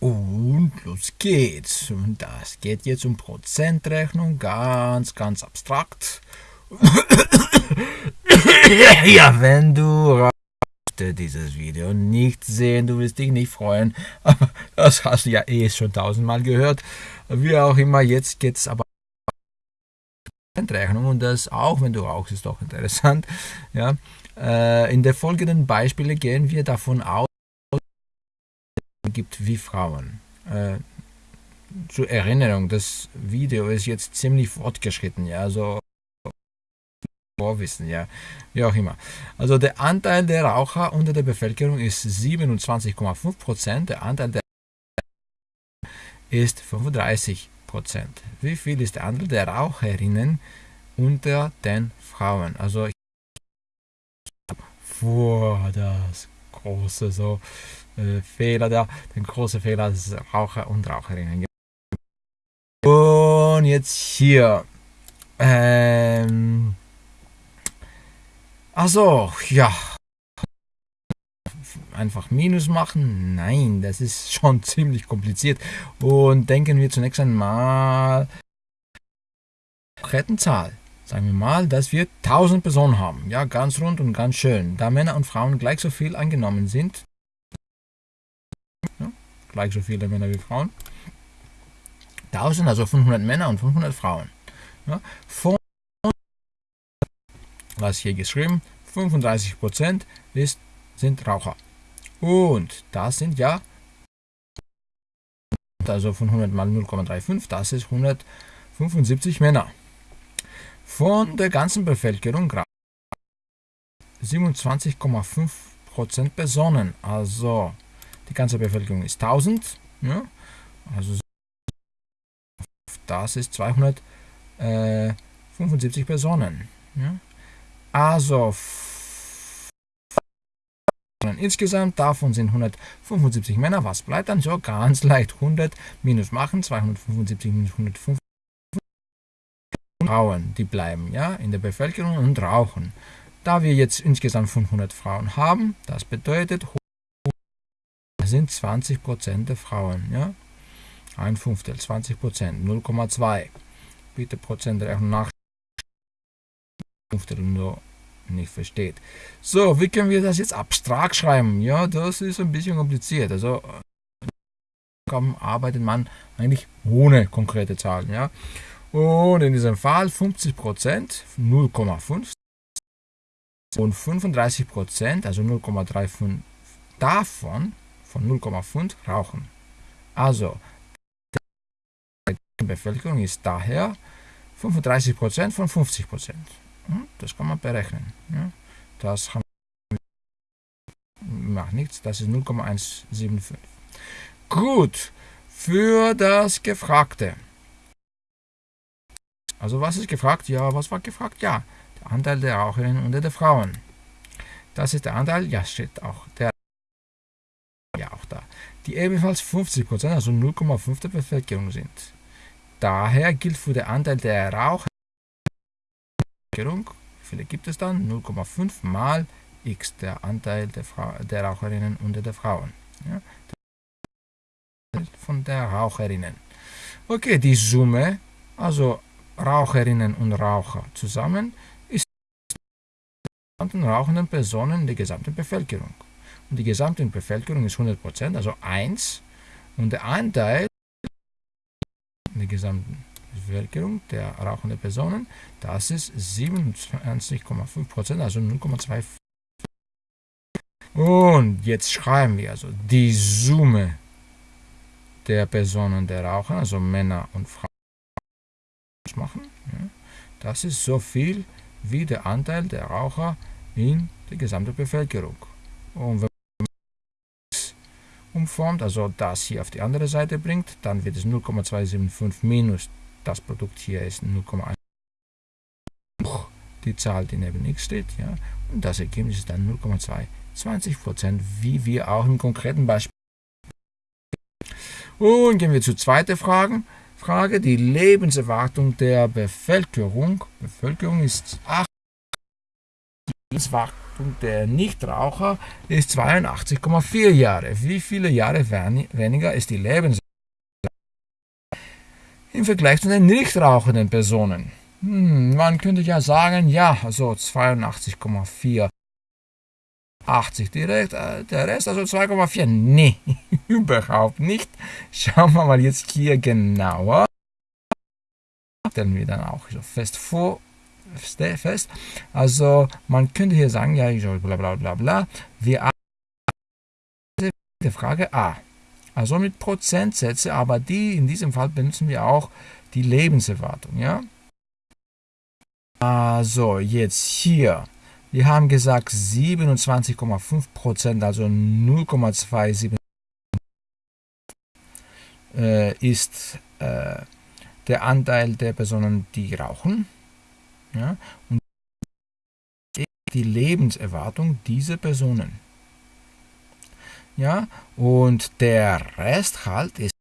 Und los geht's. Und das geht jetzt um Prozentrechnung, ganz, ganz abstrakt. ja, wenn du dieses Video nicht sehen, du wirst dich nicht freuen, das hast du ja eh schon tausendmal gehört. Wie auch immer, jetzt geht es aber Prozentrechnung und das auch, wenn du rauchst, ist doch interessant. Ja, äh, in den folgenden Beispielen gehen wir davon aus, gibt wie Frauen. Äh, zur Erinnerung, das Video ist jetzt ziemlich fortgeschritten, ja, also Vorwissen, ja, wie auch immer. Also der Anteil der Raucher unter der Bevölkerung ist 27,5 Prozent, der Anteil der ist 35 Prozent. Wie viel ist der Anteil der Raucherinnen unter den Frauen? Also vor das große so Fehler da, den großen Fehler des Raucher und Raucherinnen. Und jetzt hier. Ähm, also, ja. Einfach Minus machen? Nein, das ist schon ziemlich kompliziert. Und denken wir zunächst einmal Rettenzahl. Sagen wir mal, dass wir 1000 Personen haben. Ja, ganz rund und ganz schön. Da Männer und Frauen gleich so viel angenommen sind, gleich so viele Männer wie Frauen, 1000, also 500 Männer und 500 Frauen. Ja, von, was hier geschrieben, 35% ist, sind Raucher. Und das sind ja, also von 100 mal 0,35, das ist 175 Männer. Von der ganzen Bevölkerung 27,5% Personen. Also die ganze Bevölkerung ist 1000. Ja, also das ist 275 Personen. Ja. Also insgesamt davon sind 175 Männer. Was bleibt dann so? Ganz leicht 100 minus machen, 275 minus 150. Frauen, die bleiben ja in der Bevölkerung und rauchen. Da wir jetzt insgesamt 500 Frauen haben, das bedeutet, sind 20% der Frauen, ja, ein Fünftel, 20%, 0,2. Bitte Prozent nach Fünftel nur nicht versteht. So, wie können wir das jetzt abstrakt schreiben? Ja, das ist ein bisschen kompliziert. Also arbeitet man eigentlich ohne konkrete Zahlen, ja. Und in diesem Fall 50% 0,5 und 35%, also 0,35 davon, von 0,5 rauchen. Also, die Bevölkerung ist daher 35% von 50%. Hm, das kann man berechnen. Das macht nichts, das ist 0,175. Gut, für das Gefragte. Also was ist gefragt? Ja, was war gefragt? Ja, der Anteil der Raucherinnen unter den Frauen. Das ist der Anteil, ja, steht auch der. Die ebenfalls 50%, also 0,5 der Bevölkerung sind. Daher gilt für den Anteil der Raucher, wie viele gibt es dann? 0,5 mal x, der Anteil der, Frau, der Raucherinnen unter den Frauen. Ja? Von der Raucherinnen. Okay, die Summe, also Raucherinnen und Raucher zusammen ist die rauchenden Personen der gesamten Bevölkerung. Und die gesamte Bevölkerung ist 100%, also 1. Und der Anteil der gesamten Bevölkerung der rauchenden Personen, das ist 27,5%, also 0,25. Und jetzt schreiben wir also die Summe der Personen der Raucher, also Männer und Frauen machen. Das ist so viel wie der Anteil der Raucher in der gesamten Bevölkerung. Und wenn umformt, also das hier auf die andere Seite bringt, dann wird es 0,275 minus das Produkt hier ist 0,1. Die Zahl, die neben x steht, ja, und das Ergebnis ist dann 0,220% wie wir auch im konkreten Beispiel. Und gehen wir zur zweiten Frage. Frage, die Lebenserwartung der Bevölkerung. Bevölkerung ist 8 Lebenserwartung der Nichtraucher ist 82,4 Jahre. Wie viele Jahre weniger ist die Lebenserwartung im Vergleich zu den nicht rauchenden Personen? Hm, man könnte ja sagen, ja, also 82,4 80 direkt, äh, der Rest also 2,4. Nee, überhaupt nicht. Schauen wir mal jetzt hier genauer. Stellen wir dann auch so fest vor, fest. Also man könnte hier sagen, ja, bla bla bla bla. Wir die Frage A. Also mit Prozentsätze, aber die in diesem Fall benutzen wir auch die Lebenserwartung, ja. Also jetzt hier wir haben gesagt 27,5%, also 0,27 äh, ist äh, der Anteil der Personen, die rauchen. Ja, und die Lebenserwartung dieser Personen. Ja, und der Rest halt ist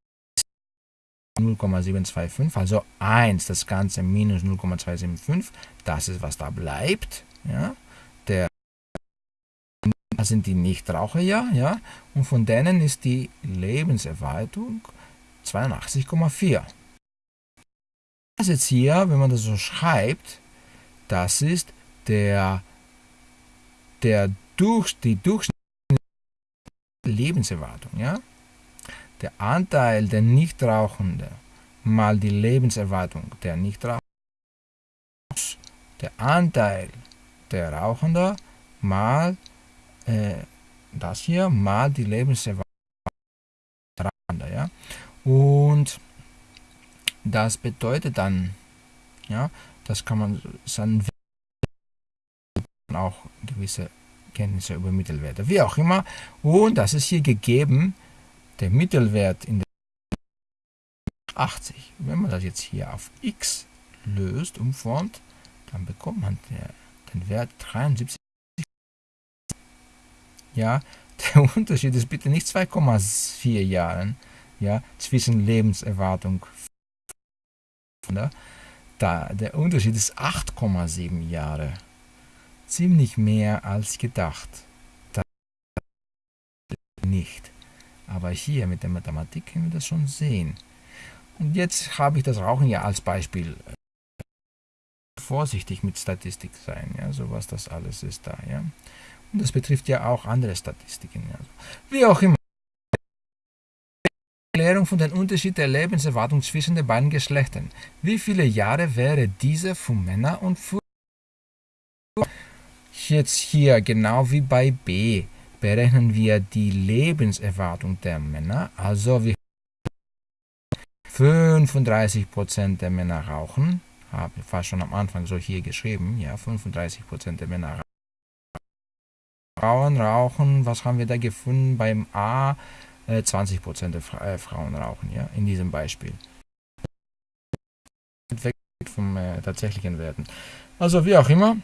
0,725, also 1, das Ganze minus 0,275, das ist, was da bleibt. Ja, der das sind die Nichtraucher ja, ja, und von denen ist die Lebenserwartung 82,4. Das jetzt hier, wenn man das so schreibt, das ist der, der durch, die durchschnittliche Lebenserwartung, ja. Der Anteil der Nichtrauchenden mal die Lebenserwartung der Nichtrauchenden, der Anteil der Rauchende mal äh, das hier mal die Lebenserwartung der Rauchende. Ja? Und das bedeutet dann, ja, das kann man dann auch gewisse Kenntnisse über Mittelwerte, wie auch immer. Und das ist hier gegeben, der Mittelwert in der 80. Wenn man das jetzt hier auf x löst, umformt, dann bekommt man der den Wert 73. Ja, der Unterschied ist bitte nicht 2,4 Jahren ja, zwischen Lebenserwartung. Da, der Unterschied ist 8,7 Jahre. Ziemlich mehr als gedacht. Das nicht. Aber hier mit der Mathematik können wir das schon sehen. Und jetzt habe ich das Rauchen ja als Beispiel vorsichtig mit Statistik sein, ja, so was das alles ist da, ja. Und das betrifft ja auch andere Statistiken. Ja. Wie auch immer. Erklärung von dem Unterschied der Lebenserwartung zwischen den beiden Geschlechtern. Wie viele Jahre wäre diese für Männer und für Jetzt hier, genau wie bei B, berechnen wir die Lebenserwartung der Männer. Also wir 35% der Männer rauchen, habe fast schon am Anfang so hier geschrieben, ja, 35% der Männer Frauen rauchen, was haben wir da gefunden beim A? Äh, 20% der Fra äh, Frauen rauchen, ja, in diesem Beispiel. Weg vom äh, tatsächlichen Werten. Also wie auch immer,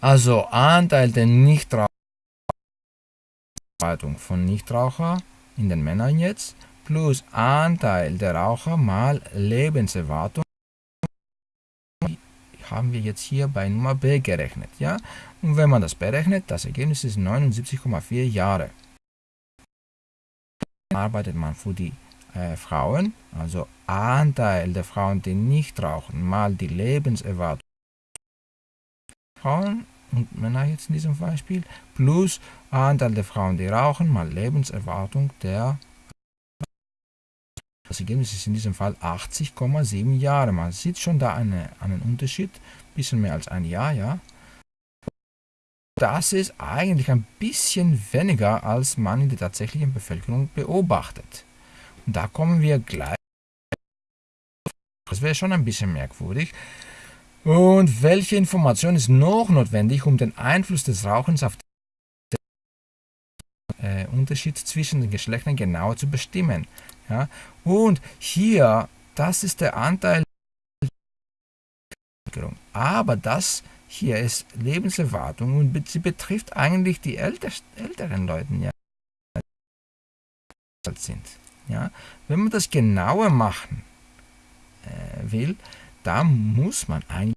also Anteil der Nichtraucher von Nichtraucher in den Männern jetzt, plus Anteil der Raucher mal Lebenserwartung haben wir jetzt hier bei Nummer b gerechnet. Ja? Und wenn man das berechnet, das Ergebnis ist 79,4 Jahre. Arbeitet man für die äh, Frauen, also Anteil der Frauen, die nicht rauchen, mal die Lebenserwartung Frauen und Männer jetzt in diesem Beispiel, plus Anteil der Frauen, die rauchen, mal Lebenserwartung der das Ergebnis ist in diesem Fall 80,7 Jahre. Man sieht schon da eine, einen Unterschied, bisschen mehr als ein Jahr, ja. Das ist eigentlich ein bisschen weniger, als man in der tatsächlichen Bevölkerung beobachtet. Und da kommen wir gleich. Das wäre schon ein bisschen merkwürdig. Und welche Information ist noch notwendig, um den Einfluss des Rauchens auf den äh, Unterschied zwischen den Geschlechtern genauer zu bestimmen? Ja? Und hier, das ist der Anteil aber das hier ist Lebenserwartung und sie betrifft eigentlich die älter, älteren Leute, ja, sind. Ja? Wenn man das genauer machen äh, will, da muss man eigentlich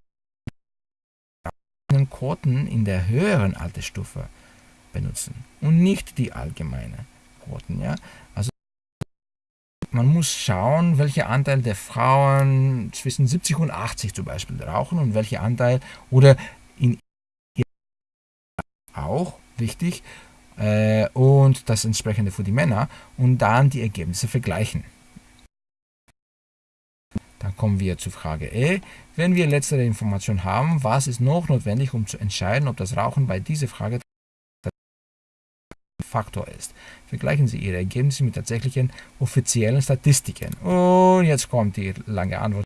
Quoten in der höheren Altersstufe benutzen und nicht die allgemeine Quoten. Ja? Also man muss schauen, welcher Anteil der Frauen zwischen 70 und 80 zum Beispiel rauchen und welcher Anteil oder in auch wichtig äh, und das entsprechende für die Männer und dann die Ergebnisse vergleichen. Dann kommen wir zu Frage E. Wenn wir letztere Information haben, was ist noch notwendig, um zu entscheiden, ob das Rauchen bei dieser Frage Faktor ist. Vergleichen Sie Ihre Ergebnisse mit tatsächlichen offiziellen Statistiken. Und jetzt kommt die lange Antwort.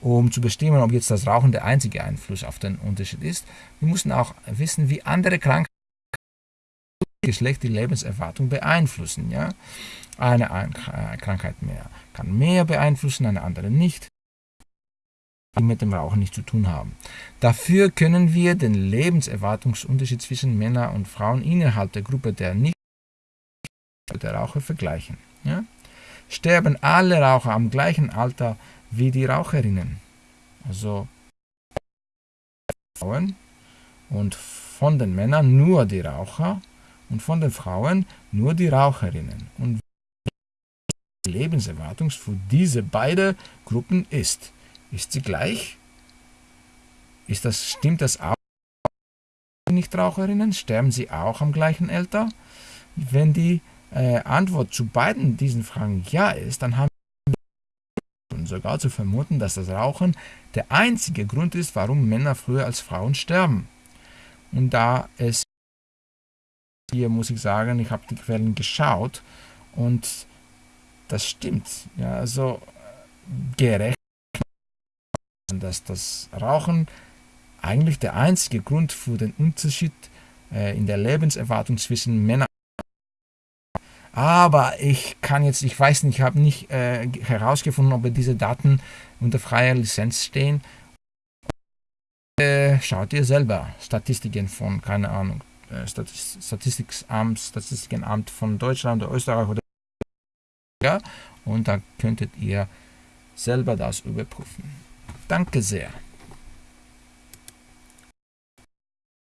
Um zu bestimmen, ob jetzt das Rauchen der einzige Einfluss auf den Unterschied ist, wir müssen auch wissen, wie andere Krankheiten Geschlecht die Lebenserwartung beeinflussen. Ja? Eine Krankheit mehr kann mehr beeinflussen, eine andere nicht die mit dem Rauchen nichts zu tun haben. Dafür können wir den Lebenserwartungsunterschied zwischen Männern und Frauen innerhalb der Gruppe der nicht der Raucher vergleichen. Ja? Sterben alle Raucher am gleichen Alter wie die Raucherinnen? Also Frauen und von den Männern nur die Raucher und von den Frauen nur die Raucherinnen. Und die Lebenserwartung für diese beiden Gruppen ist. Ist sie gleich? Ist das, stimmt das auch? Nichtraucherinnen? Sterben sie auch am gleichen Alter? Wenn die äh, Antwort zu beiden diesen Fragen ja ist, dann haben wir sogar zu vermuten, dass das Rauchen der einzige Grund ist, warum Männer früher als Frauen sterben. Und da es hier muss ich sagen, ich habe die Quellen geschaut und das stimmt. Ja, also gerecht dass das Rauchen eigentlich der einzige Grund für den Unterschied äh, in der Lebenserwartung zwischen Männern aber ich kann jetzt, ich weiß nicht, ich habe nicht äh, herausgefunden, ob diese Daten unter freier Lizenz stehen. Äh, schaut ihr selber Statistiken von, keine Ahnung, äh, Statistikamt, Statistikenamt von Deutschland oder Österreich oder ja, und dann könntet ihr selber das überprüfen. Danke sehr.